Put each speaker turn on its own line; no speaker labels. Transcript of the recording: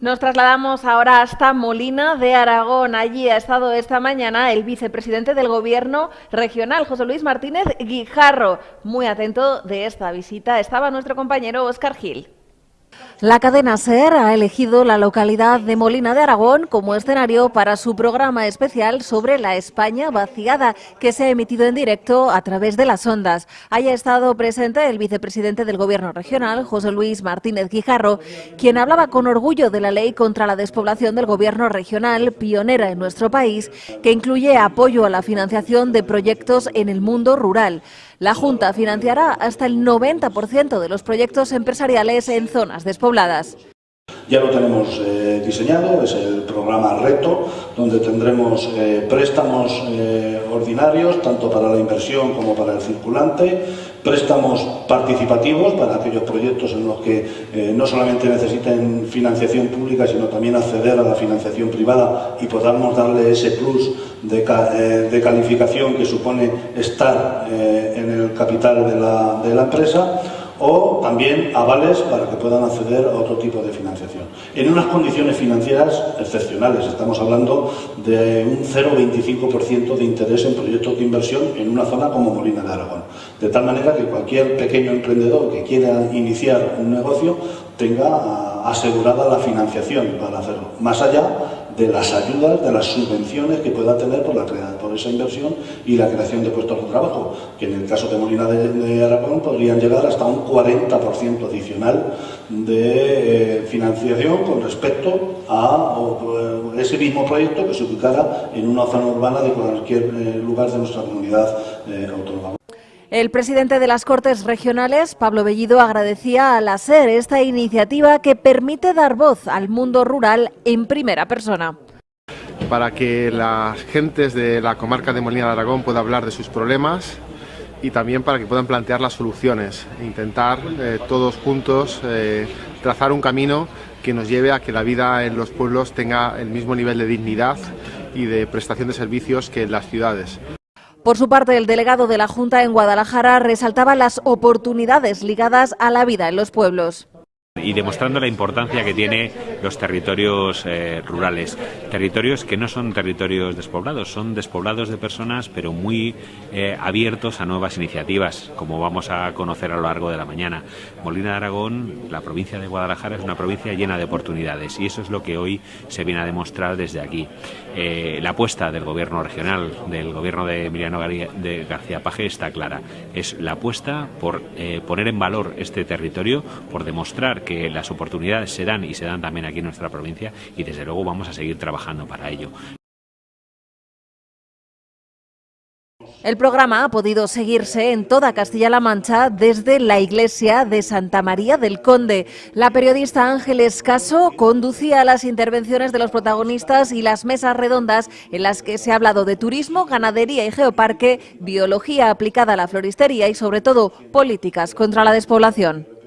Nos trasladamos ahora hasta Molina de Aragón. Allí ha estado esta mañana el vicepresidente del Gobierno regional, José Luis Martínez Guijarro. Muy atento de esta visita estaba nuestro compañero Óscar Gil.
La cadena SER ha elegido la localidad de Molina de Aragón como escenario para su programa especial sobre la España vaciada, que se ha emitido en directo a través de las ondas. Haya estado presente el vicepresidente del Gobierno regional, José Luis Martínez Guijarro, quien hablaba con orgullo de la ley contra la despoblación del Gobierno regional, pionera en nuestro país, que incluye apoyo a la financiación de proyectos en el mundo rural. La Junta financiará hasta el 90% de los proyectos empresariales en zonas despobladas.
Ya lo tenemos eh, diseñado, es el programa Reto, donde tendremos eh, préstamos eh, ordinarios, tanto para la inversión como para el circulante, préstamos participativos para aquellos proyectos en los que no solamente necesiten financiación pública, sino también acceder a la financiación privada y podamos darle ese plus de, calificación que supone estar en el capital de la empresa o también avales para que puedan acceder a otro tipo de financiación. En unas condiciones financieras excepcionales, estamos hablando de un 0,25% de interés en proyectos de inversión en una zona como Molina de Aragón. De tal manera que cualquier pequeño emprendedor que quiera iniciar un negocio tenga asegurada la financiación para hacerlo. Más allá de las ayudas, de las subvenciones que pueda tener por, la, por esa inversión y la creación de puestos de trabajo, que en el caso de Molina de, Aragón podrían llegar hasta un 40% adicional de eh, financiación con respecto a eh, ese mismo proyecto que se ubicara en una zona urbana de cualquier eh, lugar de nuestra comunidad autónoma.
El presidente de las Cortes Regionales, Pablo Bellido, agradecía a la SER esta iniciativa que permite dar voz al mundo rural en primera persona.
Para que las gentes de la comarca de Molina de Aragón puedan hablar de sus problemas y también para que puedan plantear las soluciones intentar eh, todos juntos eh, trazar un camino que nos lleve a que la vida en los pueblos tenga el mismo nivel de dignidad y de prestación de servicios que en las ciudades.
Por su parte, el delegado de la Junta en Guadalajara resaltaba las oportunidades ligadas a la vida en los pueblos
y demostrando la importancia que tiene los territorios eh, rurales. Territorios que no son territorios despoblados, son despoblados de personas, pero muy eh, abiertos a nuevas iniciativas, como vamos a conocer a lo largo de la mañana. Molina de Aragón, la provincia de Guadalajara, es una provincia llena de oportunidades y eso es lo que hoy se viene a demostrar desde aquí. Eh, la apuesta del gobierno regional, del gobierno de Emiliano de García Paje está clara. Es la apuesta por poner en valor este territorio, por demostrar que las oportunidades se dan y se dan también aquí en nuestra provincia y desde luego vamos a seguir trabajando para ello.
El programa ha podido seguirse en toda Castilla-La Mancha desde la iglesia de Santa María del Conde. La periodista Ángeles Caso conducía las intervenciones de los protagonistas y las mesas redondas en las que se ha hablado de turismo, ganadería y geoparque, biología aplicada a la floristería y sobre todo políticas contra la despoblación.